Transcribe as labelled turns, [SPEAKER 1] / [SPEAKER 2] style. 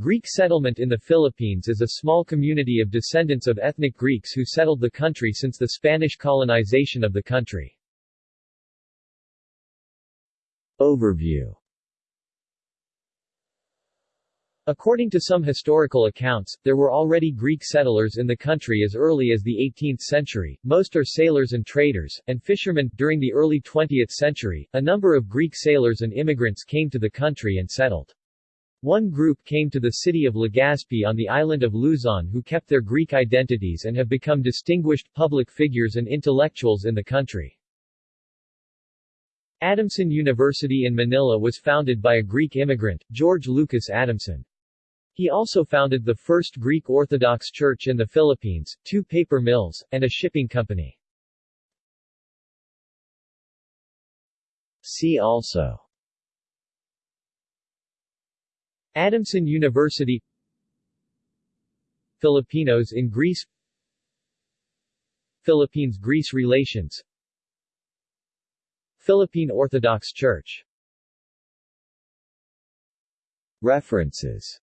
[SPEAKER 1] Greek settlement in the Philippines is a small community of descendants of ethnic Greeks who settled the country since the Spanish colonization of the country. Overview According to some historical accounts, there were already Greek settlers in the country as early as the 18th century. Most are sailors and traders, and fishermen. During the early 20th century, a number of Greek sailors and immigrants came to the country and settled. One group came to the city of Legazpi on the island of Luzon who kept their Greek identities and have become distinguished public figures and intellectuals in the country. Adamson University in Manila was founded by a Greek immigrant, George Lucas Adamson. He also founded the first Greek Orthodox Church in the Philippines, two paper mills, and a shipping company. See also Adamson University Filipinos in Greece Philippines-Greece relations Philippine Orthodox Church. References